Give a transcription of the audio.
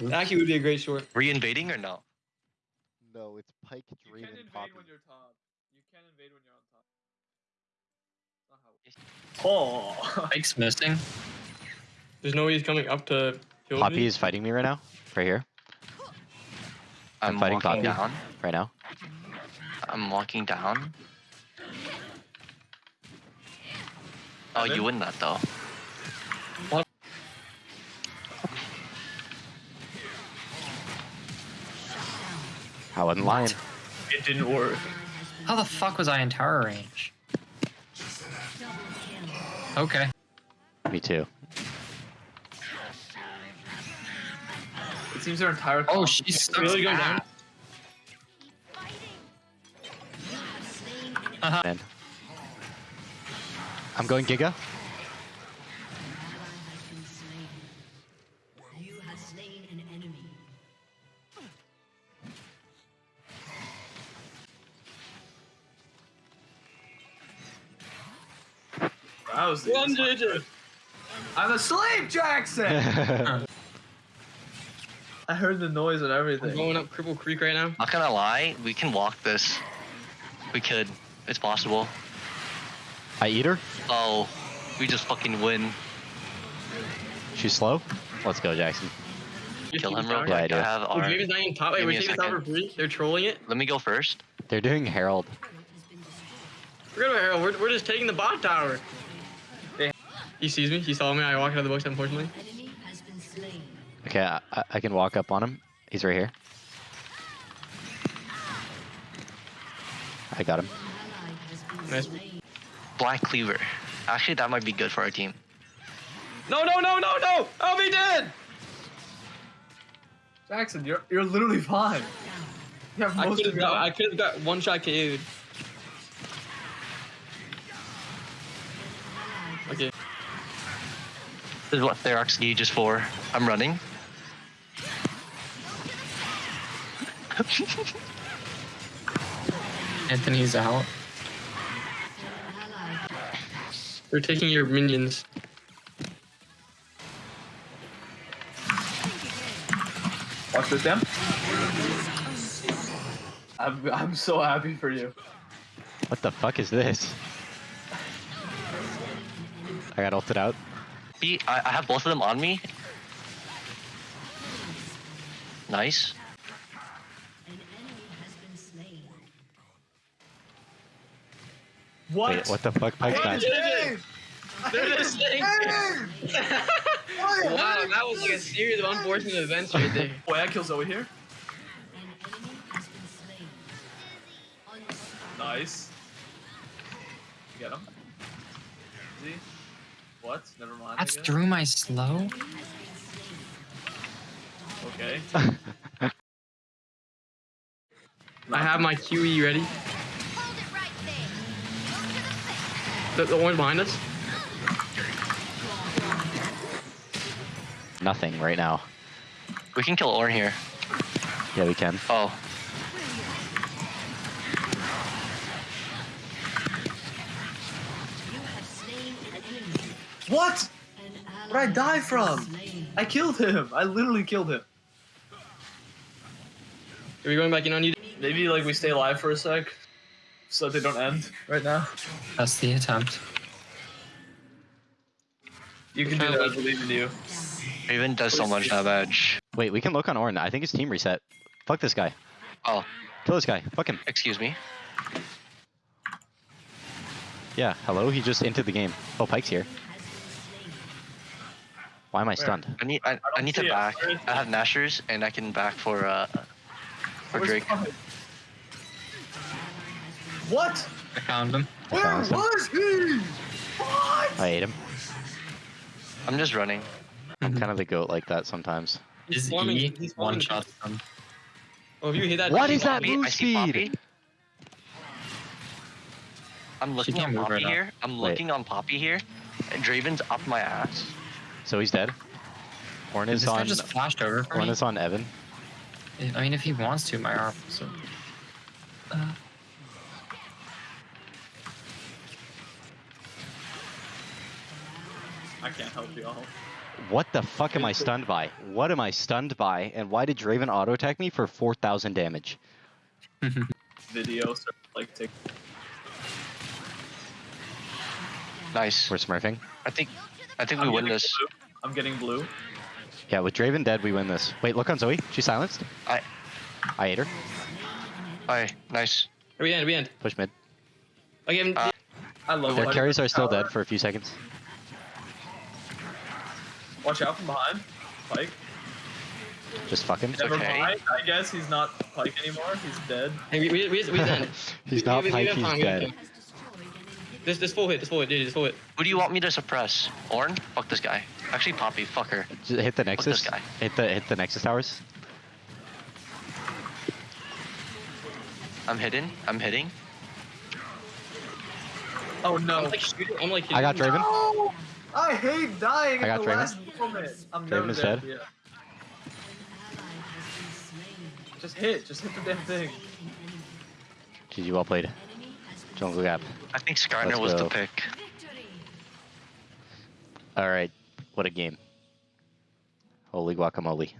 That actually would be a great short. Were you invading or no? No, it's Pyke, You can and invade Poppy. when you're top. You can invade when you're on top. Oh. Mike's missing. There's no way he's coming up to kill Poppy me. is fighting me right now. Right here. I'm I'm, fighting walking Poppy. down. Right now. I'm walking down. Oh, you Evan? win that though. Wasn't lying. It didn't work. How the fuck was I in tower range? Okay. Me too. It seems their entire. Oh, she's stuck. Really going down? Uh-huh. Man. I'm going Giga. You have slain an enemy. That was the One digit. I'm asleep, Jackson. I heard the noise and I'm everything. going up Cripple Creek right now. Not gonna lie, we can walk this. We could. It's possible. I eat her. Oh, we just fucking win. She's slow. Let's go, Jackson. Kill him real Yeah, quick. I do. have Oh, our. Draven's not even top. Wait, we're me a taking top for free. They're trolling it. Let me go first. They're doing Herald. Forget about Harold. We're, we're just taking the bot tower. He sees me. He saw me. I walk out of the bush, unfortunately. Enemy has been slain. Okay, I, I- I can walk up on him. He's right here. I got him. Ally has been Nice. Black Cleaver. Actually, that might be good for our team. No, no, no, no, no! I'll be dead! Jackson, you're you're literally fine. You have I could of have got, I could have got one shot KO'd. Okay. This is what Therox Gauge is for. I'm running. Anthony's out. Ally They're taking your minions. Watch this, Sam. I'm I'm so happy for you. What the fuck is this? I got ulted out. Be, I, I have both of them on me. Nice. an enemy has been slain. What? Wait, what the fuck? Pyke's back. They're just saying. wow, that was like a series of unfortunate events right there. Boy, I kill Zoe here. An enemy has been slain. Unstoppable. Nice. You get him. See? What? Never mind. That's through my slow? Okay. I have my QE ready. Right there. Go to the The, the one behind us. Nothing right now. We can kill Ornn here. Yeah, we can. Oh, You have slain an enemy. What? An ally Where'd I die from? I killed him. I literally killed him. Are we going back in on you? Maybe like we stay alive for a sec, so that they don't end right now. That's the attempt. You can do that. I believe in you. Raven does so much damage. Wait, we can look on Ornn. I think his team reset. Fuck this guy. Oh, Kill this guy. Fuck him. excuse me. Yeah, hello? He just entered the game. Oh, Pyke's here. Why am I stunned? I need I, I don't need to see it. back. I have Nashor's and I can back for uh for Where's Drake. Pyke? What? I found him. Where found him. was he? What? I ate him. I'm just running. I'm kind of the goat like that sometimes. He's Is swarming- E he's one shot them. Oh, if you hit that. What is that Poppy, move speed? I'm looking on Poppy right now. here. I'm Wait. looking on Poppy here. And Draven's up my ass. So he's dead. Ornn is This guy on. just flashed over for Ornn me. is on Evan. I mean, if he wants to, my arm. So. Uh, I can't help you all. What the fuck am I stunned by? What am I stunned by? And why did Draven auto attack me for 4,000 damage? Video, so like take. Nice. We're smurfing. I think I think we I'm win this. blue. I'm getting blue. Yeah, with Draven dead, we win this. Wait, look on Zoe. She's silenced. I I ate her. Aye, nice. We end. We end. Push mid. I gave him. Uh, I love Their fighting carries with are still power. dead for a few seconds. Watch out from behind. Pyke. Just fucking. Never okay. mind. I guess he's not Pyke anymore. He's dead. hey, we we we, we end. He's We- not we- we Pyke, have he's we have dead. time. This this full hit. This full hit. Dude, this full hit. Who do you want me to suppress? Ornn? Fuck this guy. Actually, Poppy. Fuck her. Just hit the this Nexus. guy. Hit the hit the Nexus towers. I'm hitting. I'm hitting. Oh I'm no. like shooting. I'm like. I got Draven. No! I hate dying I got at the Draven. last moment. I'm Draven is dead. dead. Yeah. Ally has been slain. Just hit. Just hit the damn thing. GG, well played. Enemy has been Jungle Gap. I think Skarner was the pick. All right, what a game. Holy guacamole.